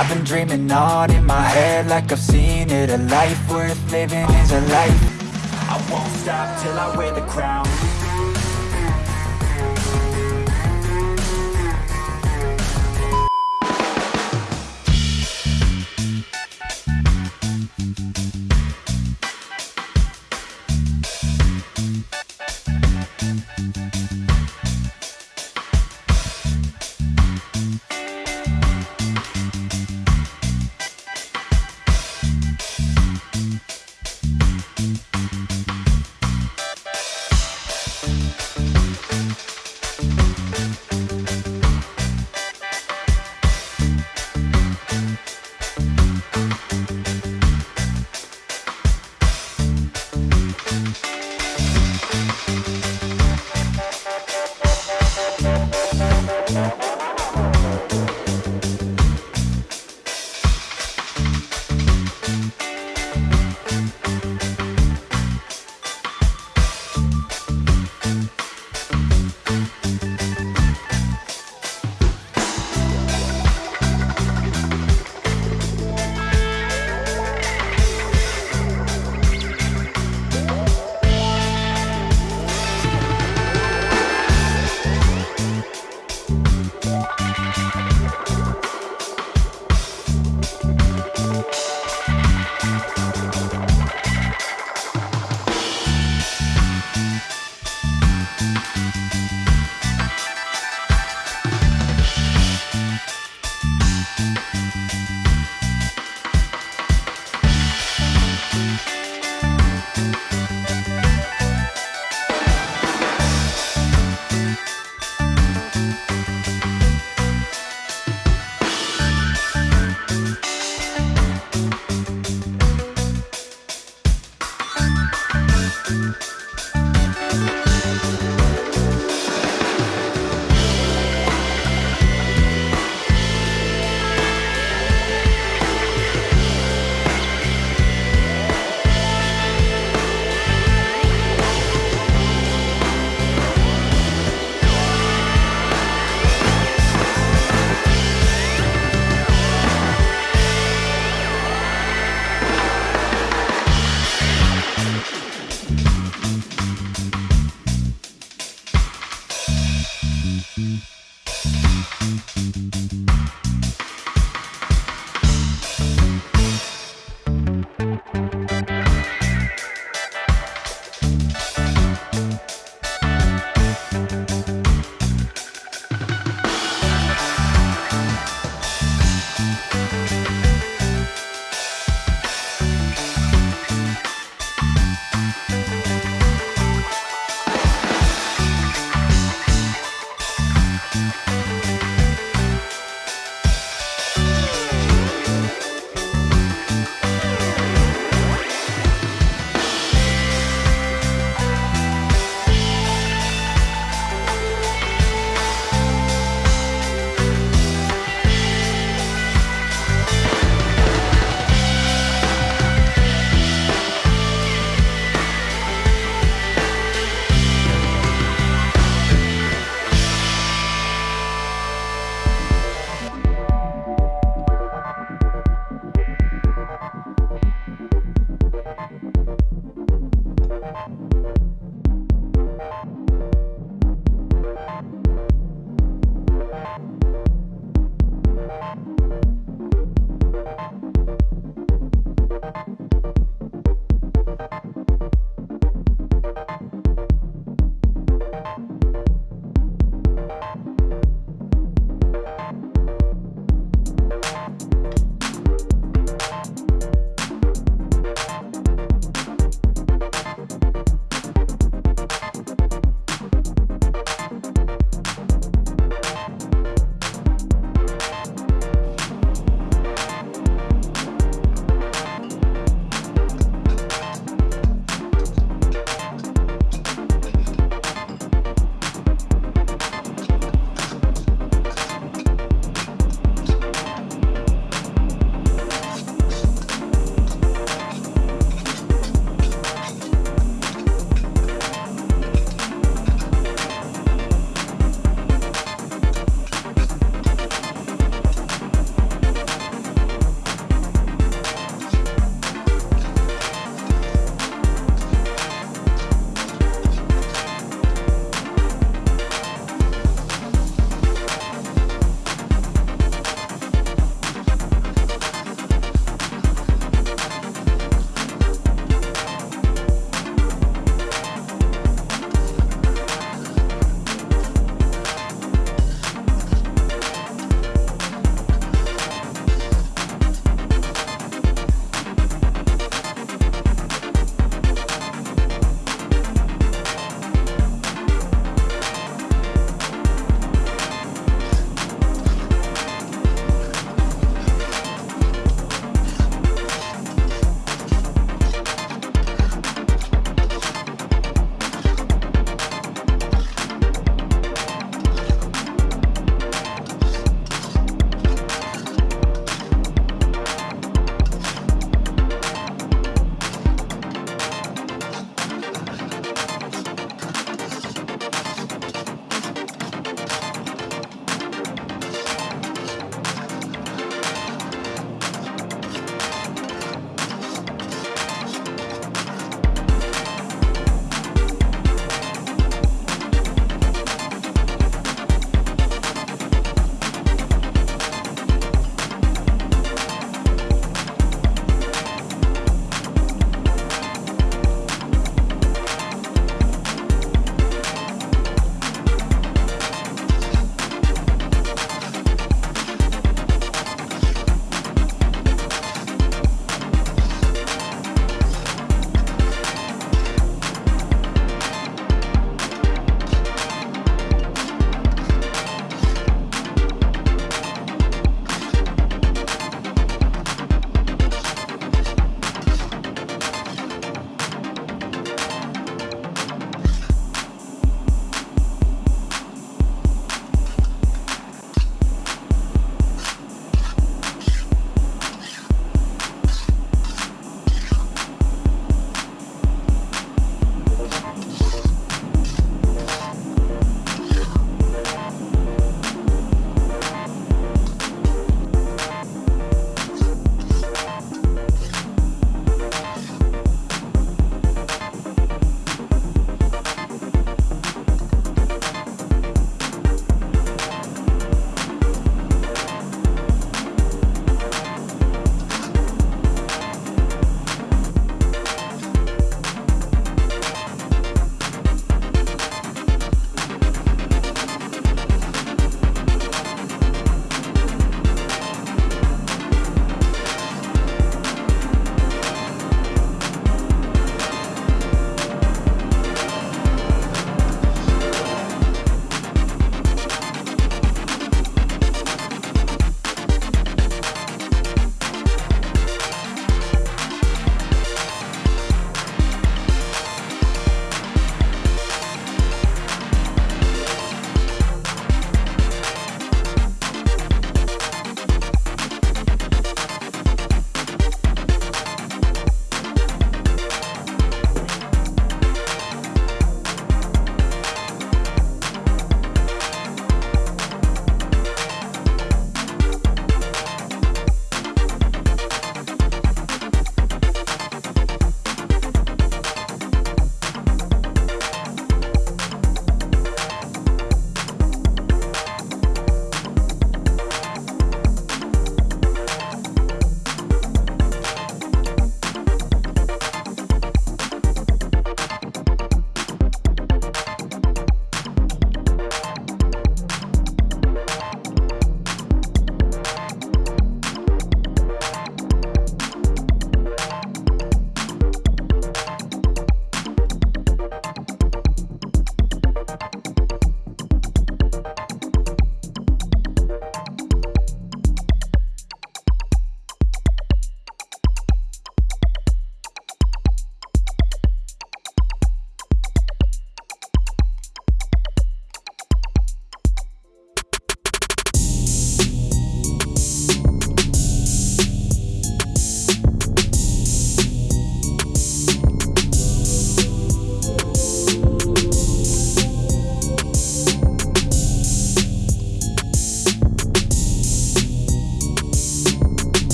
I've been dreaming on in my head like I've seen it. A life worth living is a life. I won't stop till I wear the crown